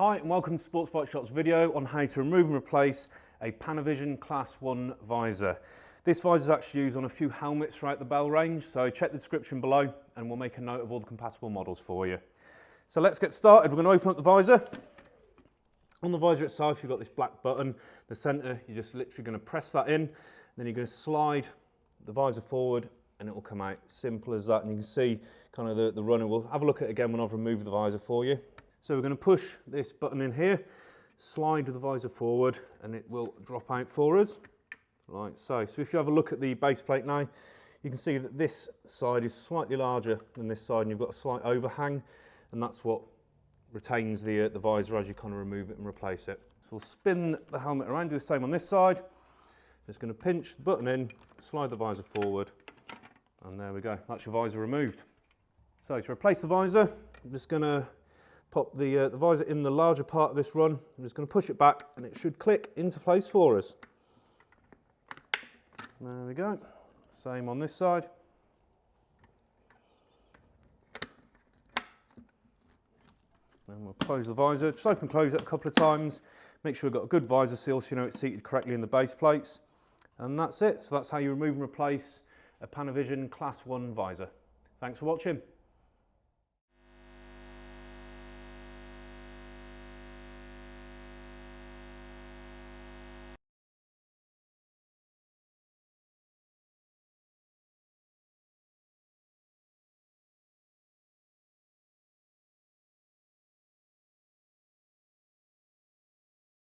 Hi and welcome to Sports Bike Shop's video on how to remove and replace a Panovision Class 1 visor. This visor is actually used on a few helmets throughout the Bell range, so check the description below and we'll make a note of all the compatible models for you. So let's get started. We're going to open up the visor. On the visor itself, you've got this black button. The center, you're just literally going to press that in. Then you're going to slide the visor forward and it will come out. Simple as that. And you can see kind of the, the runner. We'll have a look at it again when I've removed the visor for you. So we're going to push this button in here, slide the visor forward and it will drop out for us like so. So if you have a look at the base plate now, you can see that this side is slightly larger than this side and you've got a slight overhang and that's what retains the, uh, the visor as you kind of remove it and replace it. So we'll spin the helmet around, do the same on this side. Just going to pinch the button in, slide the visor forward and there we go, that's your visor removed. So to replace the visor, I'm just going to pop the, uh, the visor in the larger part of this run. I'm just going to push it back and it should click into place for us. There we go. Same on this side. And we'll close the visor. Just open and close it a couple of times. Make sure you've got a good visor seal so you know it's seated correctly in the base plates. And that's it. So that's how you remove and replace a Panovision Class 1 visor. Thanks for watching.